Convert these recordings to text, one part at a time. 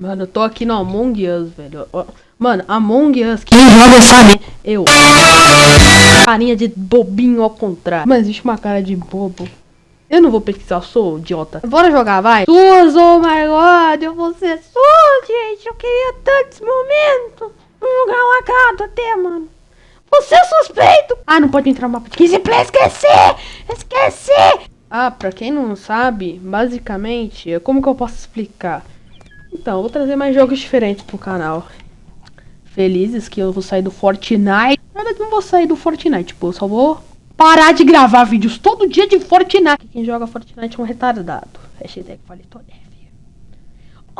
Mano, eu tô aqui no Among Us, velho. Mano, Among Us, quem joga sabe? Eu. Carinha de bobinho ao contrário. Mas existe uma cara de bobo. Eu não vou pesquisar, eu sou idiota. Bora jogar, vai. Suas, oh my god, eu vou ser sua, gente. Eu queria tanto esse momento. Vou jogar um lacado até, mano. Você é suspeito. Ah, não pode entrar no mapa de 15 play, esqueci. Esqueci. Ah, pra quem não sabe, basicamente, como que eu posso explicar? Então, eu vou trazer mais jogos diferentes pro canal. Felizes que eu vou sair do Fortnite. Na verdade, não vou sair do Fortnite, tipo, eu só vou parar de gravar vídeos todo dia de Fortnite. Quem joga Fortnite é um retardado. Hashtag falei tô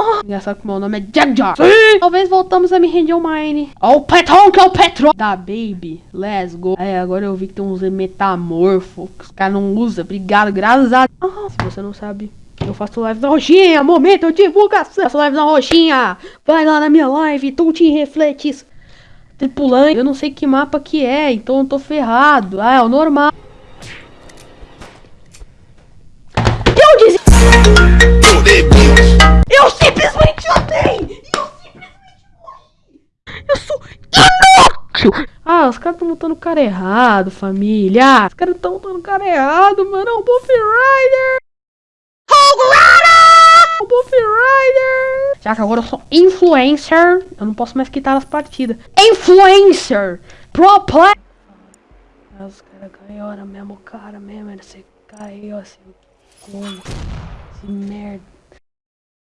Oh, engraçado que meu nome é Jack Jar. Sim. Talvez voltamos a me render o Mine. Ó, o Petron, que é o Petron. Da Baby. Let's go. É, agora eu vi que tem uns metamorfo que os caras não usam. Obrigado, graças a Deus. Ah, se você não sabe, eu faço live na roxinha. Momento de divulgação. Eu faço live na roxinha. Vai lá na minha live. Te refletes. Tripulante. Eu não sei que mapa que é, então eu tô ferrado. Ah, é o normal. Eu disse... Eu simplesmente odeio! Eu simplesmente morri! Eu sou inútil! Ah, os caras estão botando o cara errado, família! Os caras estão botando o cara errado, mano! É o Buff Rider! Que agora eu sou influencer, eu não posso mais quitar as partidas. Influencer! Pro play! Os caras mesmo, cara mesmo, você caiu assim. Como? Merda.